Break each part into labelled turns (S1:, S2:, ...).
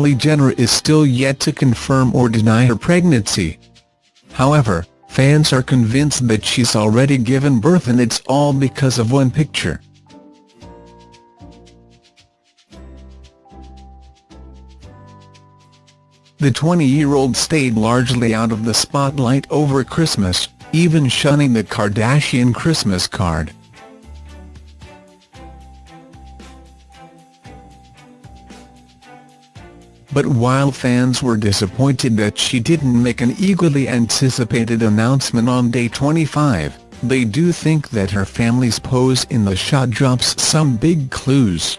S1: Kylie Jenner is still yet to confirm or deny her pregnancy. However, fans are convinced that she's already given birth and it's all because of one picture. The 20-year-old stayed largely out of the spotlight over Christmas, even shunning the Kardashian Christmas card. But while fans were disappointed that she didn't make an eagerly anticipated announcement on day 25, they do think that her family's pose in the shot drops some big clues.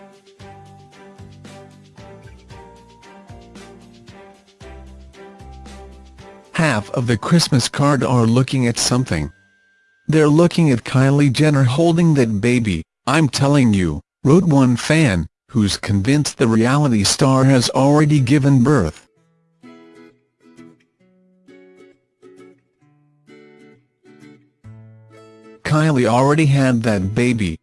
S1: Half of the Christmas card are looking at something. They're looking at Kylie Jenner holding that baby, I'm telling you, wrote one fan, who's convinced the reality star has already given birth. Kylie already had that baby.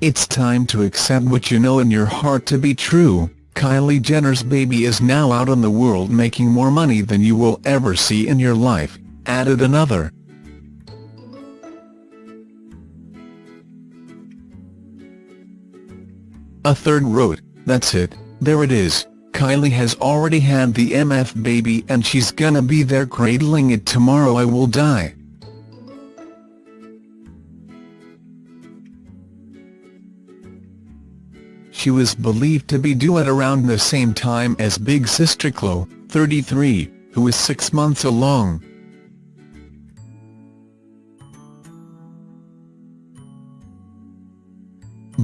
S1: It's time to accept what you know in your heart to be true, Kylie Jenner's baby is now out in the world making more money than you will ever see in your life, added another. A third wrote, that's it, there it is, Kylie has already had the MF baby and she's gonna be there cradling it tomorrow I will die. She was believed to be due at around the same time as big sister Khloe, 33, who is six months along.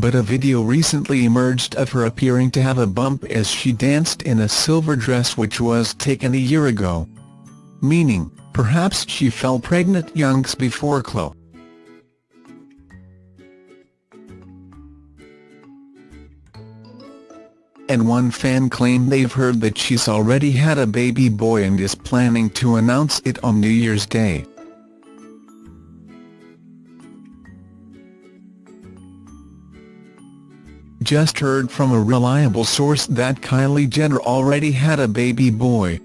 S1: But a video recently emerged of her appearing to have a bump as she danced in a silver dress which was taken a year ago. Meaning, perhaps she fell pregnant youngs before Khloe. And one fan claimed they've heard that she's already had a baby boy and is planning to announce it on New Year's Day. Just heard from a reliable source that Kylie Jenner already had a baby boy.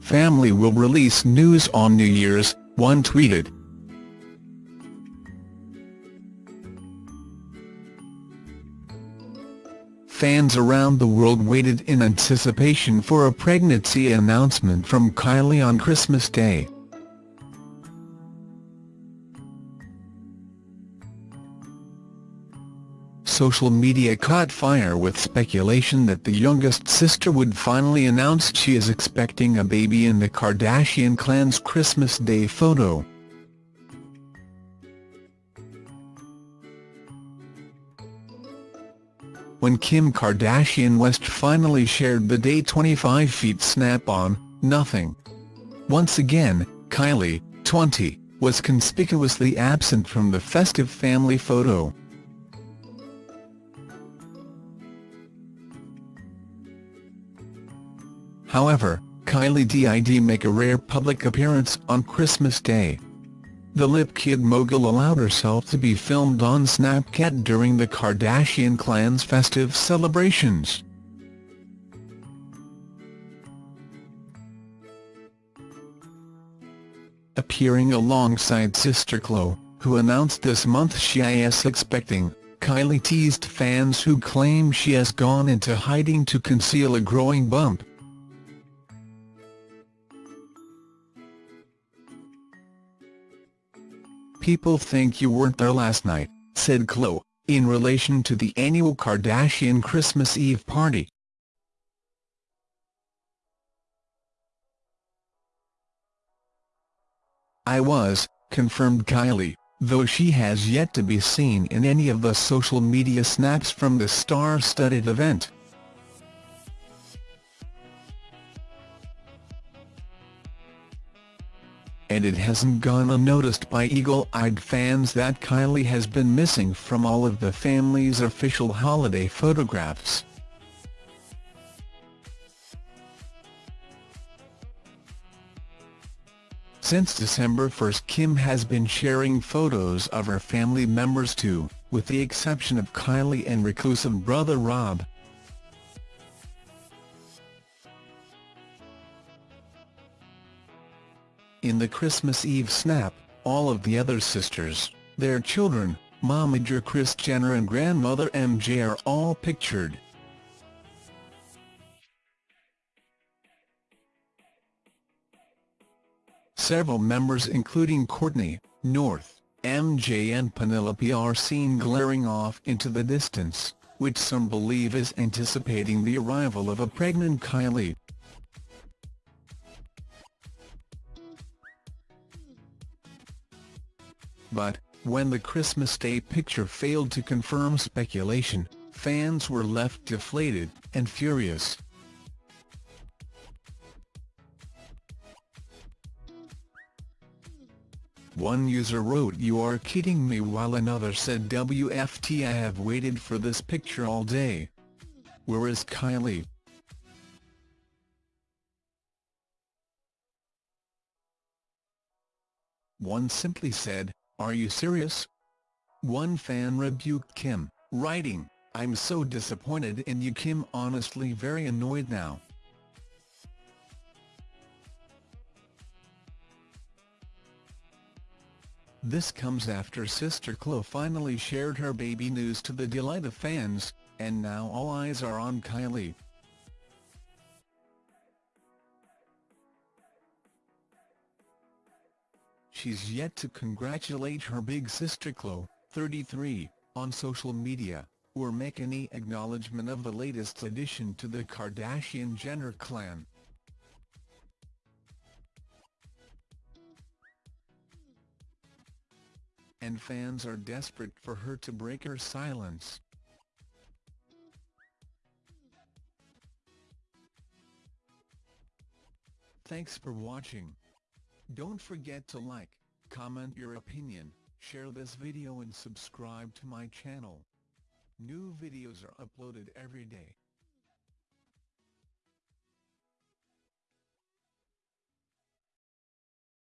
S1: Family will release news on New Year's, one tweeted. Fans around the world waited in anticipation for a pregnancy announcement from Kylie on Christmas Day. Social media caught fire with speculation that the youngest sister would finally announce she is expecting a baby in the Kardashian clan's Christmas Day photo. When Kim Kardashian West finally shared the day 25 feet snap-on, nothing. Once again, Kylie, 20, was conspicuously absent from the festive family photo. However, Kylie did make a rare public appearance on Christmas Day. The Lip Kit mogul allowed herself to be filmed on Snapchat during the Kardashian clan's festive celebrations. Appearing alongside sister Khloe, who announced this month she is expecting, Kylie teased fans who claim she has gone into hiding to conceal a growing bump. People think you weren't there last night, said Khloe, in relation to the annual Kardashian Christmas Eve party. I was, confirmed Kylie, though she has yet to be seen in any of the social media snaps from the star-studded event. And it hasn't gone unnoticed by eagle-eyed fans that Kylie has been missing from all of the family's official holiday photographs. Since December 1 Kim has been sharing photos of her family members too, with the exception of Kylie and reclusive brother Rob. In the Christmas Eve snap, all of the other sisters, their children, momager Kris Jenner and grandmother MJ are all pictured. Several members including Kourtney, North, MJ and Penelope are seen glaring off into the distance, which some believe is anticipating the arrival of a pregnant Kylie. But, when the Christmas Day picture failed to confirm speculation, fans were left deflated and furious. One user wrote you are kidding me while another said WFT I have waited for this picture all day. Where is Kylie? One simply said, are you serious? One fan rebuked Kim, writing, I'm so disappointed in you Kim honestly very annoyed now. This comes after sister Khloe finally shared her baby news to the delight of fans, and now all eyes are on Kylie. She's yet to congratulate her big sister Khloe, 33, on social media, or make any acknowledgement of the latest addition to the Kardashian-Jenner clan. and fans are desperate for her to break her silence. Thanks for watching. Don't forget to like, comment your opinion, share this video and subscribe to my channel. New videos are uploaded every day.